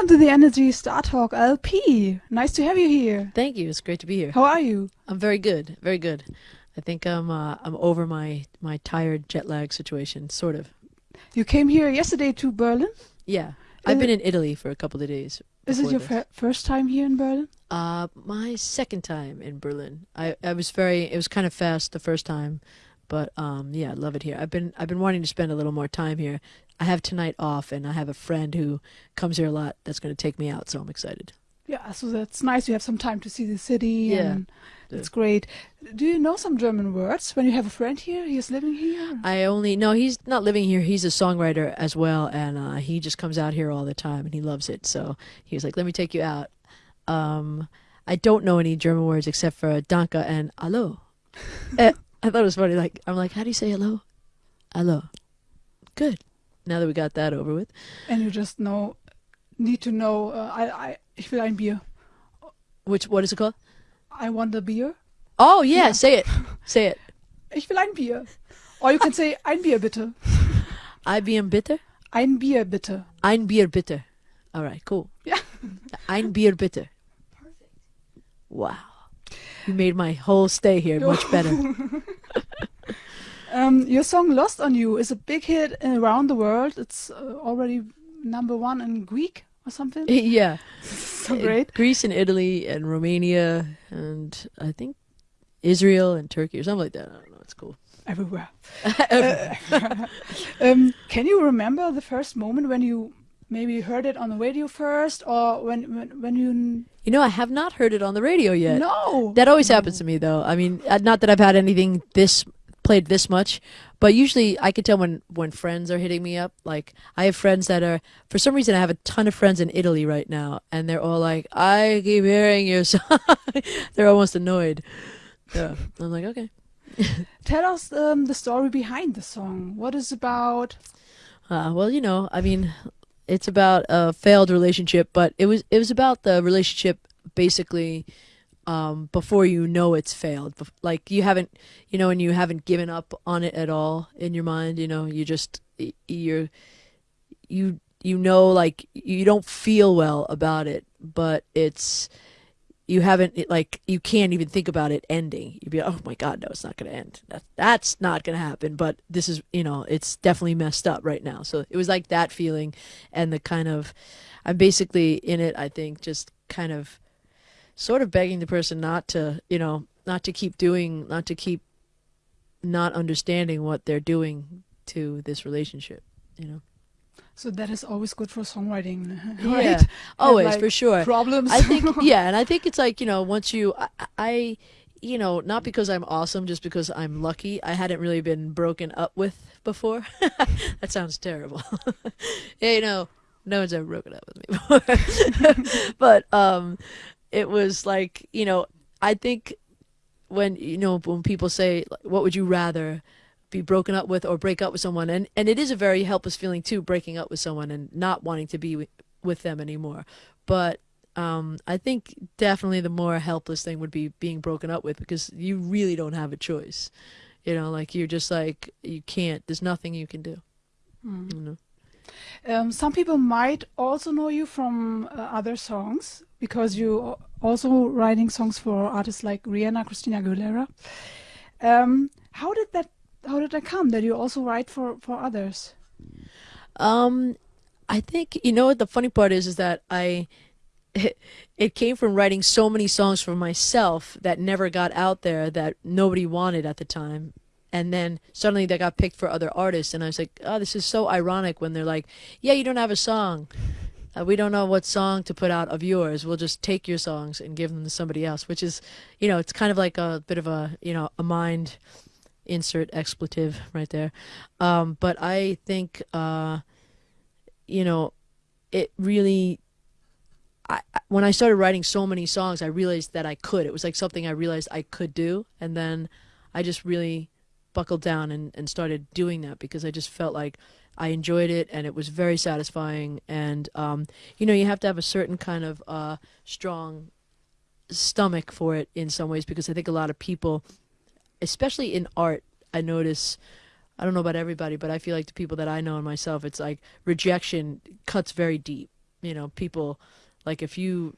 welcome to the Energy Star Talk LP. Nice to have you here. Thank you. It's great to be here. How are you? I'm very good. Very good. I think I'm uh, I'm over my my tired jet lag situation, sort of. You came here yesterday to Berlin. Yeah, I've been in Italy for a couple of days. Is it your fir- first time here in Berlin? Uh, my second time in Berlin. I, I was very. It was kind of fast the first time, but um, yeah, I love it here. I've been I've been wanting to spend a little more time here. I have tonight off, and I have a friend who comes here a lot. That's going to take me out, so I'm excited. Yeah, so that's nice. You have some time to see the city. Yeah. and that's great. Do you know some German words when you have a friend here? He's living here. I only no, he's not living here. He's a songwriter as well, and uh, he just comes out here all the time, and he loves it. So he was like, "Let me take you out." Um, I don't know any German words except for "danke" and "hallo." Eh, I thought it was funny. Like I'm like, "How do you say hello?" Hello. Good. Now that we got that over with, And you just know, need to know. Uh, I, I, ich will ein Bier. which what is it called? I want a beer. Oh yeah, say it, say it. Ich will ein Bier. Or you can say ein Bier bitte. IBM bitte. Ein Bier bitte. Ein Bier bitte. All right, cool. Yeah. Ein Bier bitte. Perfect. Wow. You made my whole stay here much better. Um, your song "Lost on You" is a big hit around the world. It's uh, already number one in Greek or something. yeah. so great. Greece and Italy and Romania and I think Israel and Turkey or something like that. I don't know. It's cool. Everywhere. um, can you remember the first moment when you maybe heard it on the radio first, or when when, when you? You know, I have not heard it on the radio yet. No. That always happens to me, though. I mean, uh, not that I've had anything this played this much, but usually I can tell when when friends are hitting me up. Like I have friends that are, for some reason, I have a ton of friends in Italy right now, and they're all like, "I keep hearing your song." they're almost annoyed. Yeah, I'm like, okay. Tell us um, the story behind the song. What is about? Uh, well, you know, I mean, it's about a failed relationship, but it was it was about the relationship basically um, before you know it's failed. Like you haven't, you know, and you haven't given up on it at all in your mind. You know, you just you're you you know like you don't feel well about it, but it's you haven't like you can't even think about it ending. You'd be like, oh my god, no, it's not to end. That that's not to happen. But this is you know it's definitely messed up right now. So it was like that feeling, and the kind of I'm basically in it. I think just kind of sort of begging the person not to you know not to keep doing not to keep not understanding what they're doing to this relationship. You know. So that is always good for songwriting, Yeah, right? Always like, for sure. Problems. I think yeah, and I think it's like you know once you I, I you know not because I'm awesome, just because I'm lucky. I hadn't really been broken up with before. that sounds terrible. yeah, you know, no one's ever broken up with me before. but um, it was like you know I think when you know when people say what would you rather be broken up with or break up with someone? And and it is a very helpless feeling too breaking up with someone and not wanting to be with, them anymore. But um i think definitely the more helpless thing would be being broken up with because you really don't have a choice. You know like you're just like you can't there's nothing you can do. Mm. you know Um, some people might also know you from uh, other songs because you also writing songs for artists like Rihanna, Christina Aguilera. Um, how did that? How did that come that you also write for for others? Um, I think you know what the funny part is is that I it came from writing so many songs for myself that never got out there that nobody wanted at the time. And then suddenly they got picked for other artists and I was like, "Oh, this is so ironic when they're like, "Yeah, you don't have a song. Uh, we don't know what song to put out of yours. We'll just take your songs and give them to somebody else," which is, you know, it's kind of like a bit of a, you know, a mind insert expletive right there. Um, but I think uh you know, it really. I, when I started writing so many songs, I realized that I could. It was like something I realized I could do, and then I just really buckled down and, and started doing that because I just felt like I enjoyed it and it was very satisfying. And um, you know, you have to have a certain kind of uh, strong stomach for it in some ways because I think a lot of people, especially in art, I notice. I don't know about everybody, but I feel like the people that I know and myself, it's like rejection cuts very deep. you know, people like if you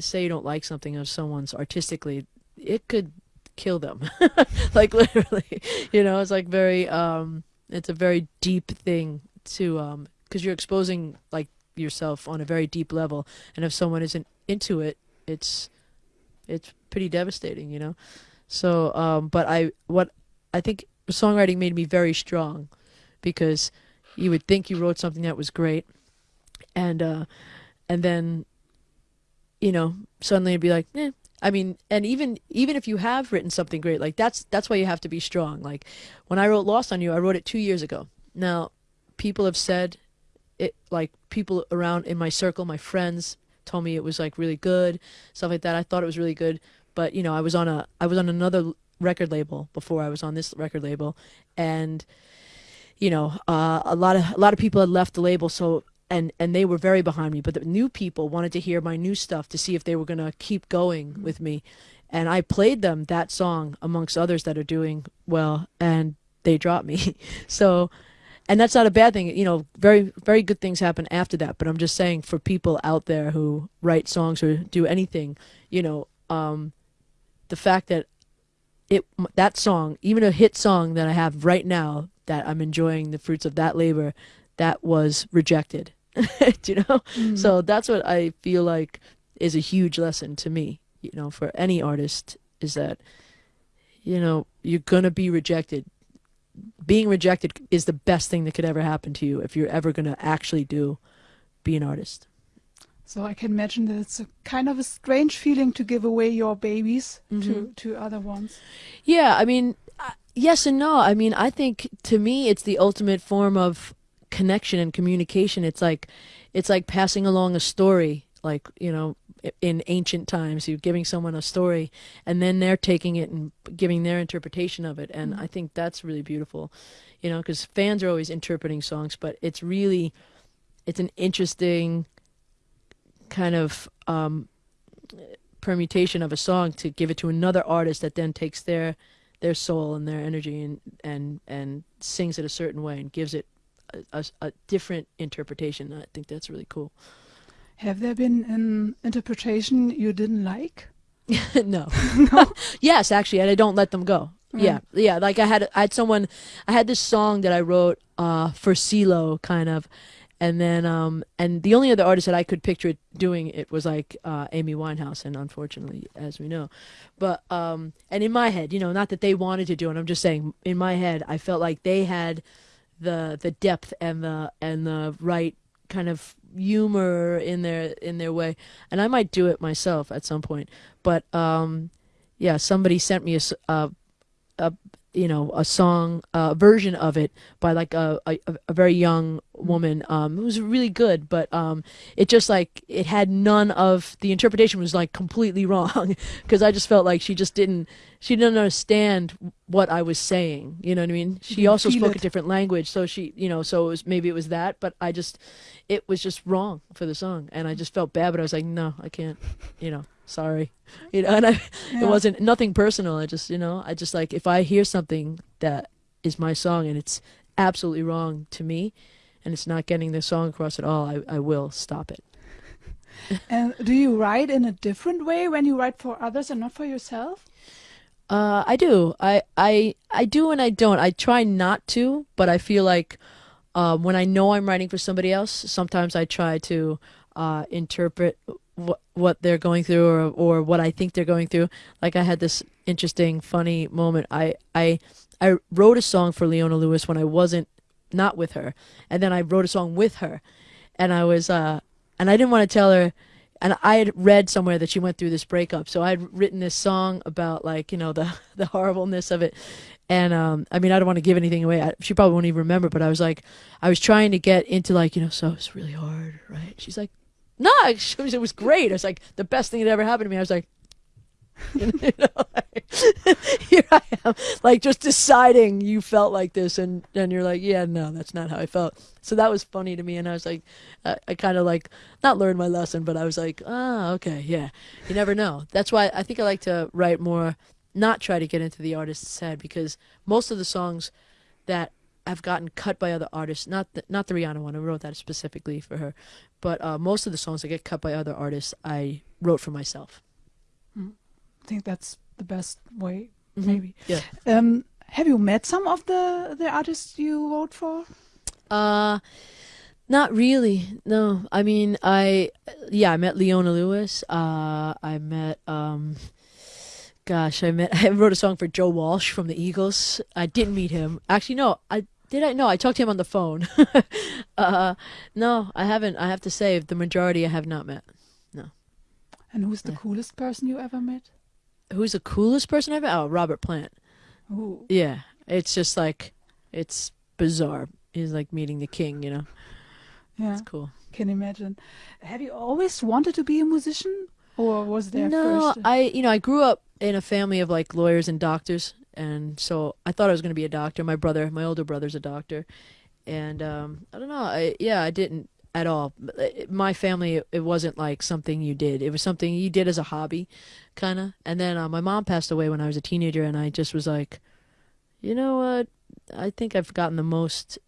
say you don't like something of someone's artistically, it could kill them. like literally, you know, it's like very um it's a very deep thing to um because you're exposing like yourself on a very deep level and if someone isn't into it, it's it's pretty devastating, you know. So um but I what I think songwriting made me very strong because you would think you wrote something that was great and uh and then you know suddenly it'd be like eh. I mean and even even if you have written something great like that's that's why you have to be strong. Like when i wrote lost on you i wrote it two years ago. Now people have said it like people around in my circle my friends told me it was like really good stuff like that. I thought it was really good but you know i was on a i was on another record label before i was on this record label. And you know uh, a lot of a lot of people had left the label so and and they were very behind me but the new people wanted to hear my new stuff to see if they were going to keep going with me. And i played them that song amongst others that are doing well and they dropped me. So and that's not a bad thing you know very very good things happen after that but i'm just saying for people out there who write songs or do anything you know um, the fact that it that song even a hit song that i have right now that i'm enjoying the fruits of that labor that was rejected. Do you know? Mm. So that's what I feel like is a huge lesson to me, you know, for any artist is that, you know, you're going to be rejected. Being rejected is the best thing that could ever happen to you if you're ever going to actually do be an artist. So I can imagine that it's a kind of a strange feeling to give away your babies mm -hmm. to mm-hmm. to other ones. Yeah, I mean, uh, yes and no. I mean, I think to me it's the ultimate form of connection and communication. It's like it's like passing along a story, like you know, in ancient times, you're giving someone a story, and then they're taking it and giving their interpretation of it. And mm -hmm. I think that's really beautiful, you know, because fans are always interpreting songs, but it's really, it's an interesting kind of um, permutation of a song to give it to another artist that then takes their their soul and their energy and and and sings it a certain way and gives it a, a different interpretation. I think that's really cool. Have there been an interpretation you didn't like? no. no. yes, actually, and I don't let them go. Mm. Yeah, yeah. Like I had, I had someone, I had this song that I wrote uh, for CeeLo, kind of, and then, um, and the only other artist that I could picture it doing it was like uh, Amy Winehouse, and unfortunately, as we know, but um, and in my head, you know, not that they wanted to do it. I'm just saying, in my head, I felt like they had the the depth and the and the right kind of humor in their in their way. And i might do it myself at some point. But um yeah somebody sent me a, a, a you know a song a version of it by like a, a, a very young woman um it was really good but um it just like it had none of the interpretation was like completely wrong because i just felt like she just didn't she didn't understand what i was saying you know what i mean? She also spoke it. a different language so she you know so it was maybe it was that but i just it was just wrong for the song and i just felt bad but i was like no i can't you know sorry you know and i yeah. it wasn't nothing personal i just you know i just like if i hear something that is my song and it's absolutely wrong to me and it's not getting the song across at all i, I will stop it and do you write in a different way when you write for others and not for yourself uh, I do. I, I I do and I don't. I try not to, but I feel like um, when I know I'm writing for somebody else, sometimes I try to uh, interpret what what they're going through or or what I think they're going through. Like I had this interesting, funny moment. I I I wrote a song for Leona Lewis when I wasn't not with her, and then I wrote a song with her, and I was uh and I didn't want to tell her. And I had read somewhere that she went through this breakup, so I had written this song about like you know the the horribleness of it, and um, I mean, I don't want to give anything away. I, she probably won't even remember, but I was like, I was trying to get into like, you know, so it's really hard, right? She's like, no, it was great. It was like the best thing that ever happened to me. I was like, you know, here I am, like just deciding you felt like this, and and you're like, yeah, no, that's not how I felt. So that was funny to me, and I was like, I, I kind of like not learned my lesson, but I was like, ah, oh, okay, yeah. You never know. That's why I think I like to write more, not try to get into the artist's head, because most of the songs that have gotten cut by other artists. Not the, not the Rihanna one. I wrote that specifically for her, but uh, most of the songs that get cut by other artists, I wrote for myself. I think that's the best way, Mhm. maybe. Yeah. Um, have you met some of the the artists you wrote for? Uh, not really. No, I mean, I yeah, I met Leona Lewis. Uh, I met um, gosh, I met I wrote a song for Joe Walsh from the Eagles. I didn't meet him. Actually, no, I did. I no, I talked to him on the phone. uh, no, I haven't. I have to say, the majority I have not met. No. And who's the Yeah. coolest person you ever met? Who's the coolest person I've met? Oh, Robert Plant. Ooh. Yeah, it's just like it's bizarre. He's like meeting the king, you know. Yeah, It's cool. can imagine. Have you always wanted to be a musician, or was there no, first? I you know I grew up in a family of like lawyers and doctors, and so I thought I was going to be a doctor. My brother, my older brother's a doctor, and um, I don't know. I yeah, I didn't at all. My family, it wasn't like something you did. It was something you did as a hobby, kind of. And then uh, my mom passed away when I was a teenager, and I just was like, you know what? I think I've gotten the most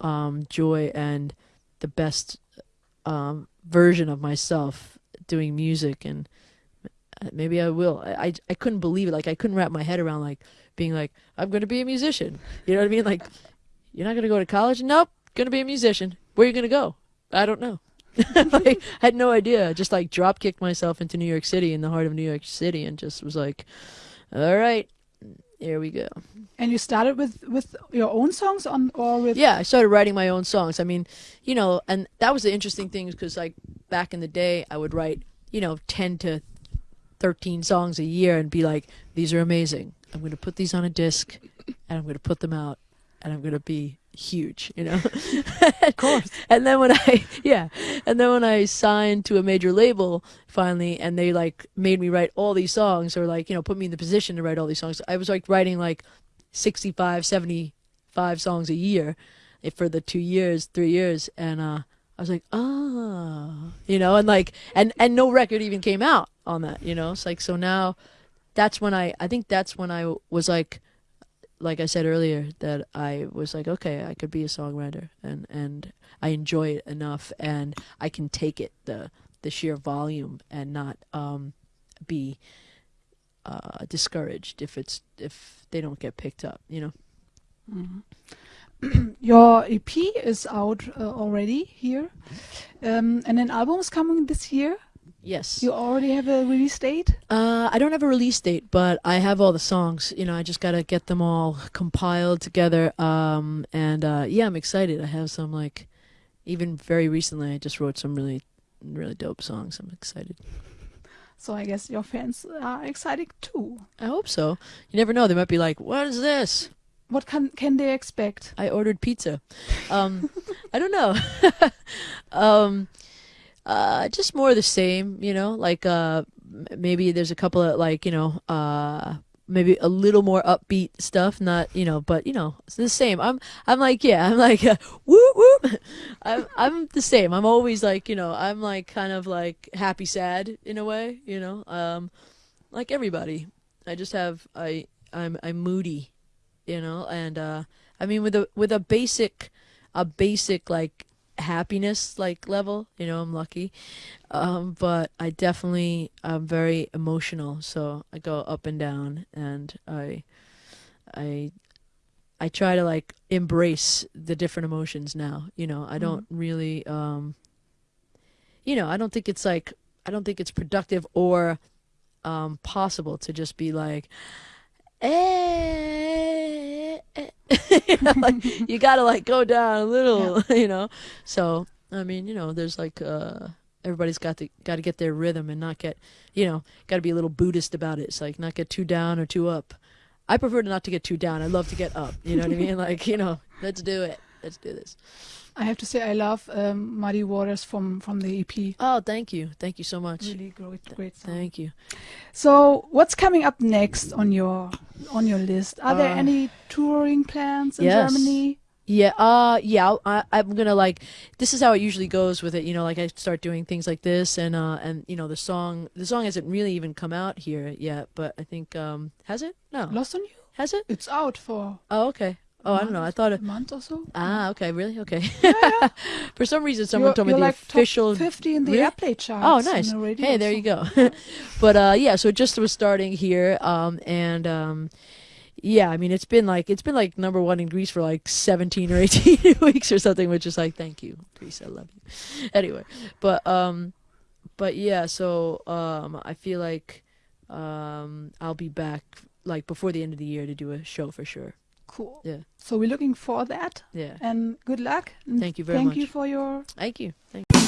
um, joy and the best um, version of myself doing music and uh, maybe I will. I, I I couldn't believe it. Like I couldn't wrap my head around like being like I'm going to be a musician. You know what I mean? Like you're not going to go to college? Nope, going to be a musician. Where are you going to go? I don't know. like, I had no idea. Just like drop kicked myself into New York City in the heart of New York City and just was like, all right, here we go. and you started with with your own songs on, or with? Yeah, I started writing my own songs. I mean, you know, and that was the interesting thing because like back in the day, I would write, you know, 10 to 13 songs a year and be like, these are amazing. I'm going to put these on a disc and I'm going to put them out and I'm going to be huge, you know? of course. and then when I, yeah, and then when I signed to a major label finally and they like made me write all these songs or like, you know, put me in the position to write all these songs, I was like writing like 65, 75 songs a year eh, for the two years, three years. And, uh, I was like, ah, you know, and like, and, and no record even came out on that, you know? It's like, so now that's when I, I think that's when I was like, like I said earlier, that I was like, okay, I could be a songwriter and, and I enjoy it enough and I can take it, the, the sheer volume and not, um, be, uh, discouraged if it's, if they don't get picked up, you know? Your EP is out uh, already here, um, and an album is coming this year. Yes. You already have a release date. Uh, I don't have a release date, but I have all the songs. You know, I just gotta get them all compiled together. Um, and uh, yeah, I'm excited. I have some like, even very recently, I just wrote some really, really dope songs. I'm excited. So I guess your fans are excited too. I hope so. You never know. They might be like, "What is this?" What can can they expect? I ordered pizza. Um, I don't know. um, uh, just more the same, you know. Like uh, maybe there's a couple of like you know, uh, maybe a little more upbeat stuff. Not you know, but you know, it's the same. I'm I'm like yeah, I'm like uh, woo woo. I'm I'm the same. I'm always like you know, I'm like kind of like happy sad in a way, you know. Um, like everybody. I just have I I'm I'm moody you know and uh i mean with a with a basic a basic like happiness like level you know i'm lucky. Um but i definitely i'm very emotional so i go up and down and i i i try to like embrace the different emotions now you know. I don't really um you know i don't think it's like i don't think it's productive or um possible to just be like eh, eh. you, know, like, you gotta like go down a little, you know. So I mean, you know, there's like uh, everybody's got to got to get their rhythm and not get, you know, got to be a little Buddhist about it. It's like not get too down or too up. I prefer not to get too down. I love to get up. You know what I mean? Like you know, let's do it. Let's do this. I have to say I love um, Muddy Waters from from the EP. Oh, thank you, thank you so much. Really great, great song. Thank you. So what's coming up next on your on your list? Are there Uh, any touring plans in yes. Germany? Yeah, uh, yeah. I, I'm gonna like. This is how it usually goes with it. You know, like I start doing things like this, and uh, and you know, the song, the song hasn't really even come out here yet, but I think, um, has it? No, Lost on You? has it? It's out for Oh, okay. Oh, I don't know. I thought a month or so. Ah, okay, really? Okay. Yeah, yeah. For some reason, someone you're, told me the like official. 50 in the Really? airplay charts. Oh, nice. the Hey, there you go. but uh, yeah, so it just was starting here, um, and um, yeah, I mean, it's been like it's been like number one in Greece for like seventeen or eighteen weeks or something, which is like, thank you, Greece, I love you. Anyway, but um, but yeah, so um, I feel like um, I'll be back like before the end of the year to do a show for sure. Cool. Yeah. So we're looking for that. Yeah. And good luck. and Thank you very thank much. Thank you for your Thank you. Thank you.